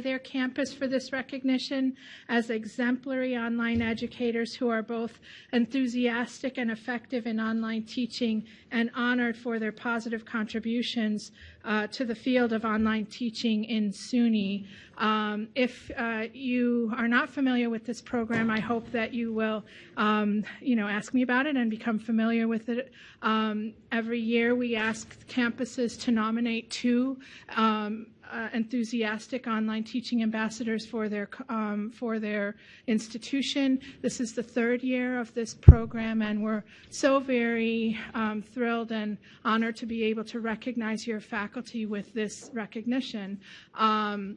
their campus for this recognition as exemplary online educators who are both enthusiastic and effective in online teaching and honored for their positive contributions uh, to the field of online teaching in SUNY. Um, if uh, you are not familiar with this program, I hope that you will, um, you know, ask me about it and become familiar with it. Um, every year, we ask campuses to nominate two um, uh, enthusiastic online teaching ambassadors for their um, for their institution. This is the third year of this program, and we're so very um, thrilled and honored to be able to recognize your faculty with this recognition. Um,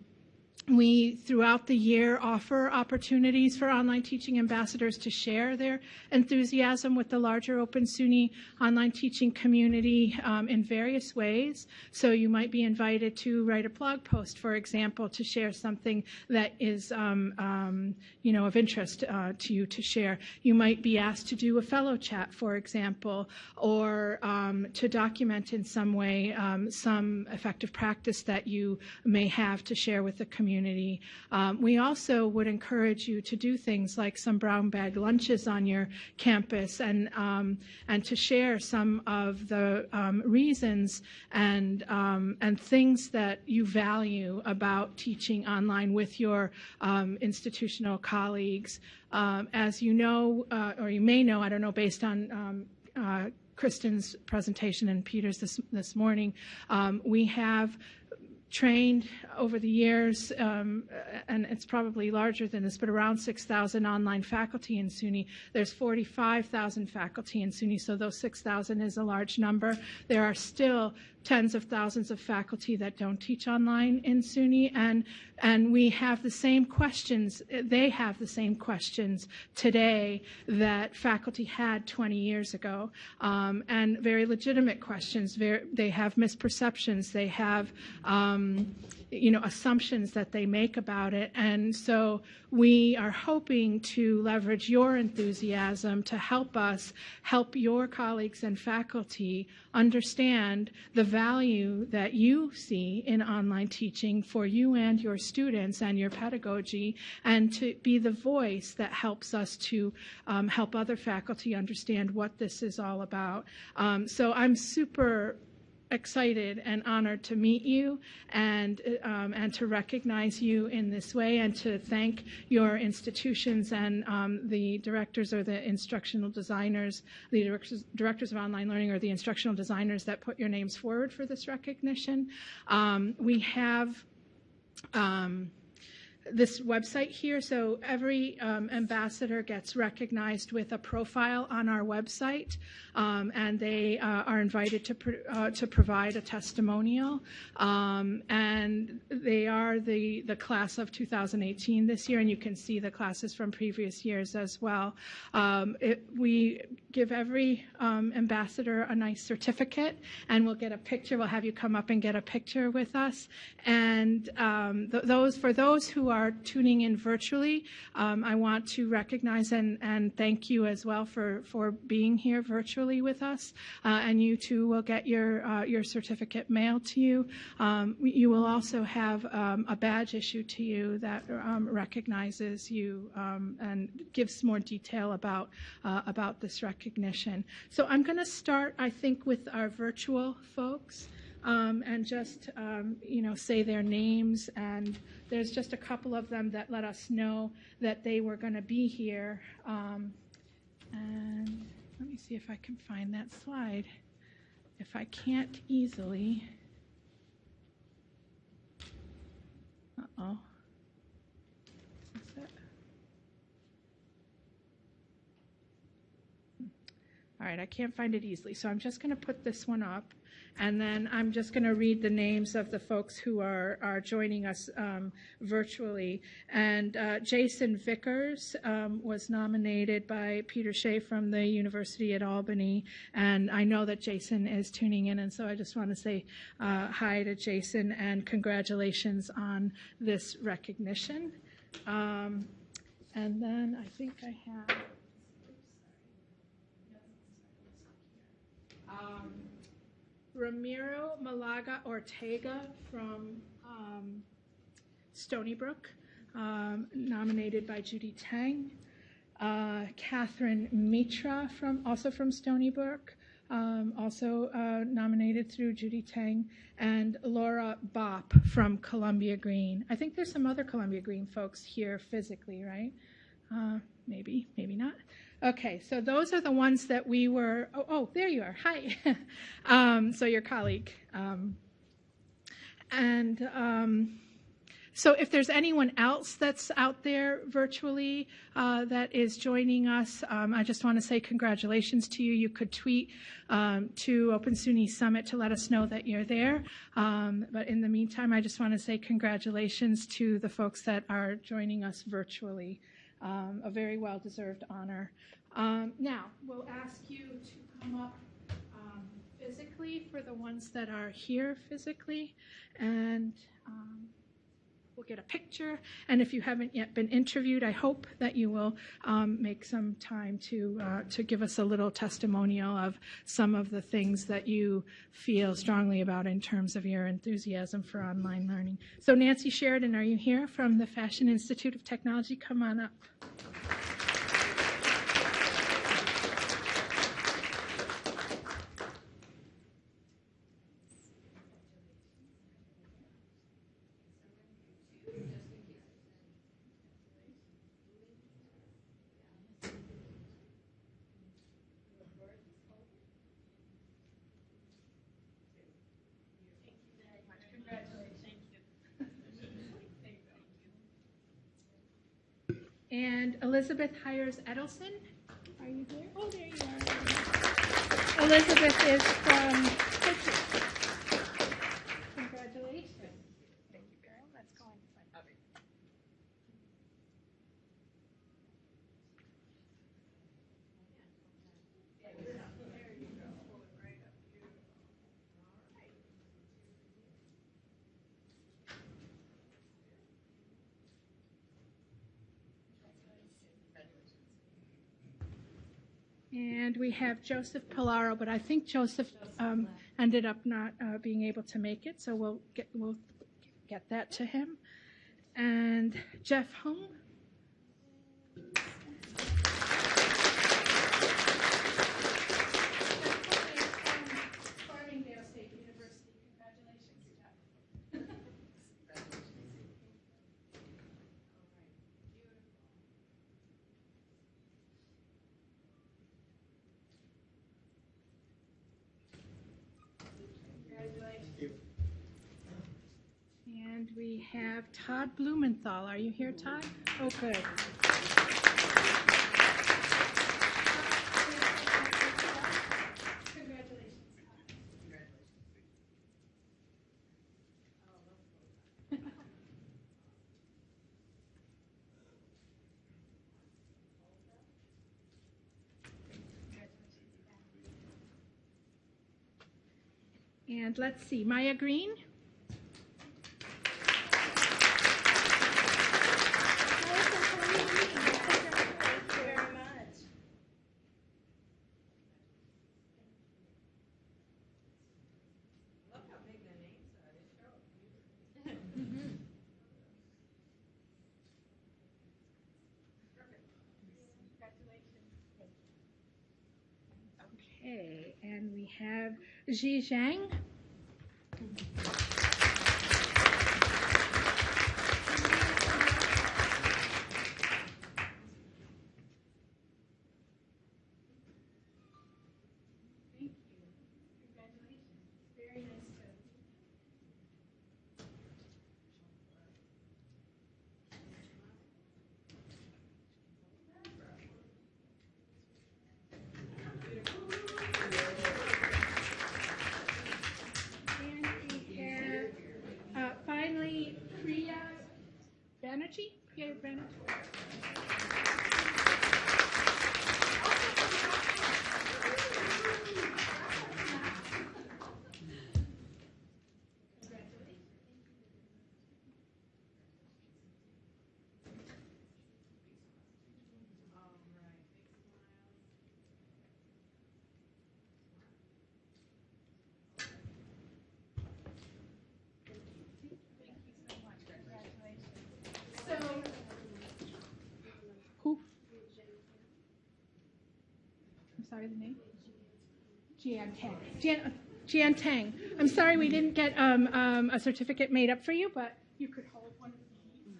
we, throughout the year, offer opportunities for online teaching ambassadors to share their enthusiasm with the larger Open SUNY online teaching community um, in various ways. So you might be invited to write a blog post, for example, to share something that is, um, um, you know, of interest uh, to you to share. You might be asked to do a fellow chat, for example, or um, to document in some way um, some effective practice that you may have to share with the community community. Um, we also would encourage you to do things like some brown bag lunches on your campus and um, and to share some of the um, reasons and um, and things that you value about teaching online with your um, institutional colleagues. As you know, uh, or you may know, I don't know, based on uh, Kristen's presentation and Peter's this, this morning, um, we have trained over the years, um, and it's probably larger than this, but around 6,000 online faculty in SUNY. There's 45,000 faculty in SUNY, so those 6,000 is a large number. There are still tens of thousands of faculty that don't teach online in SUNY, and and we have the same questions. They have the same questions today that faculty had 20 years ago, um, and very legitimate questions. Very, they have misperceptions. They have um, you know, assumptions that they make about it. And so we are hoping to leverage your enthusiasm to help us help your colleagues and faculty understand the value that you see in online teaching for you and your students and your pedagogy, and to be the voice that helps us to um, help other faculty understand what this is all about. Um, so I'm super excited and honored to meet you and um, and to recognize you in this way and to thank your institutions and um, the directors or the instructional designers, the directors, directors of online learning or the instructional designers that put your names forward for this recognition. Um, we have um, this website here. So every um, ambassador gets recognized with a profile on our website, um, and they uh, are invited to pro- uh, to provide a testimonial. Um, and they are the the class of 2018 this year, and you can see the classes from previous years as well. Um, it, we give every um, ambassador a nice certificate, and we'll get a picture. We'll have you come up and get a picture with us. And um, th- those for those who are tuning in virtually, um, I want to recognize and, and thank you as well for, for being here virtually with us. Uh, and you too will get your, uh, your certificate mailed to you. Um, you will also have um, a badge issued to you that um, recognizes you um, and gives more detail about, uh, about this recognition. So I'm going to start, I think, with our virtual folks um, and just um, you know say their names. And there's just a couple of them that let us know that they were going to be here. Um, and let me see if I can find that slide. If I can't easily. Uh oh. All right, I can't find it easily, so I'm just going to put this one up. And then I'm just going to read the names of the folks who are, are joining us um, virtually. And uh, Jason Vickers um, was nominated by Peter Shea from the University at Albany. And I know that Jason is tuning in, and so I just want to say uh, hi to Jason and congratulations on this recognition. Um, and then I think I have. Um, Ramiro Malaga Ortega from um, Stony Brook, um, nominated by Judy Tang. Uh, Catherine Mitra, from, also from Stony Brook, um, also uh, nominated through Judy Tang. And Laura Bopp from Columbia Greene. I think there's some other Columbia Greene folks here physically, right? Uh, maybe, maybe not. Okay, so those are the ones that we were. Oh, oh there you are. Hi. um, so your colleague. Um, and um, so if there's anyone else that's out there virtually uh, that is joining us, um, I just want to say congratulations to you. You could tweet um, to Open SUNY Summit to let us know that you're there. Um, but in the meantime, I just want to say congratulations to the folks that are joining us virtually. Um, a very well-deserved honor. Um, now, we'll ask you to come up um, physically for the ones that are here physically, and um, we'll get a picture. And if you haven't yet been interviewed, I hope that you will um, make some time to uh, to give us a little testimonial of some of the things that you feel strongly about in terms of your enthusiasm for online learning. So, Nancy Sheridan, are you here from the Fashion Institute of Technology? Come on up. And Elizabeth hires Edelson. Are you here? Oh, there you are. Elizabeth is from And we have Joseph Pilaro, but I think Joseph um, ended up not uh, being able to make it, so we'll get we'll get that to him. And Jeff Hung. And we have Todd Blumenthal. Are you here, Todd? Oh, good. And let's see, Maya Green? Thank you very much. Look how big the names are, they show. Okay, and we have Ji Zhang. Thank you. Congratulations. Very nice to And we have, uh, finally, Priya Banerjee. Priya sorry, the name? Jian Tang. Jian, Jian Tang. I'm sorry we didn't get um, um, a certificate made up for you, but you could hold one of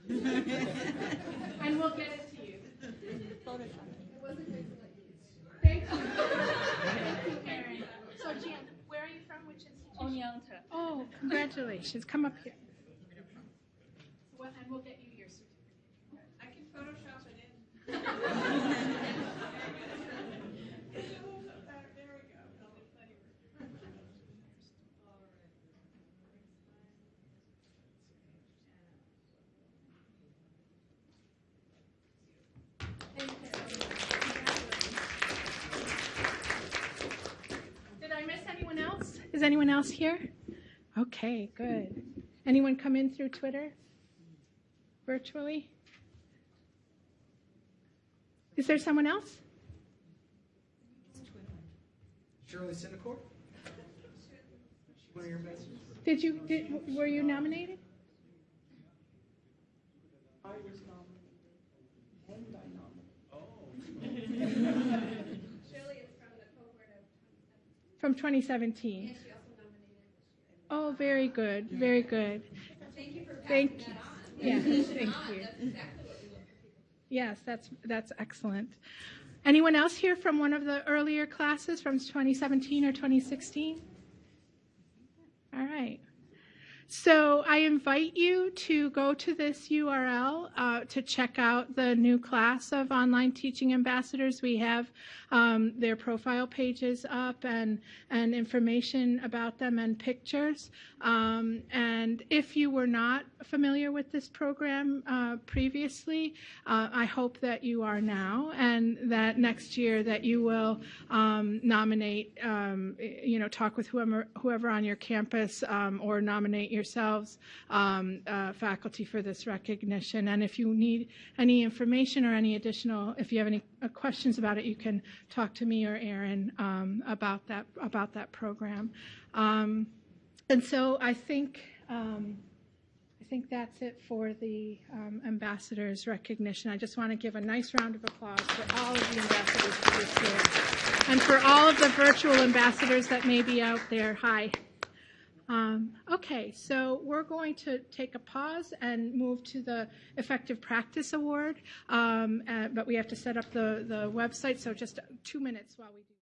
these. and we'll get it to you. Thank you. Thank you, Erin. So, Jian, where are you from? Which institution? Oneonta. Oh, congratulations. Come up here. Well, and we'll get you your certificate. I can Photoshop it in. There we go. Did I miss anyone else? Is anyone else here? Okay, good. Anyone come in through Twitter? Virtually? Is there someone else? Shirley Cinecor? One of your ambassadors? Did you, did, were you nominated? I was nominated. And I nominated. Shirley is from the cohort of, From 2017. and she also nominated this year. Oh, very good, very good. Thank you for Thank you. that on. Yeah, thank you. That's exactly what we want for people. Yes, that's, that's excellent. Anyone else here from one of the earlier classes from 2017 or 2016? All right. So I invite you to go to this URL uh, to check out the new class of online teaching ambassadors. We have um, their profile pages up and, and information about them and pictures. Um, and if you were not familiar with this program uh, previously, uh, I hope that you are now, and that next year that you will um, nominate, um, you know, talk with whoever whoever on your campus um, or nominate yourselves um, uh, faculty for this recognition. And if you need any information or any additional, if you have any uh, questions about it, you can talk to me or Aaron um, about that about that program. Um, and so I think. Um, I think that's it for the um, ambassadors recognition. I just want to give a nice round of applause for all of the ambassadors for this year. And for all of the virtual ambassadors that may be out there, hi. Um, okay, so we're going to take a pause and move to the Effective Practice Award, um, uh, but we have to set up the, the website, so just two minutes while we do.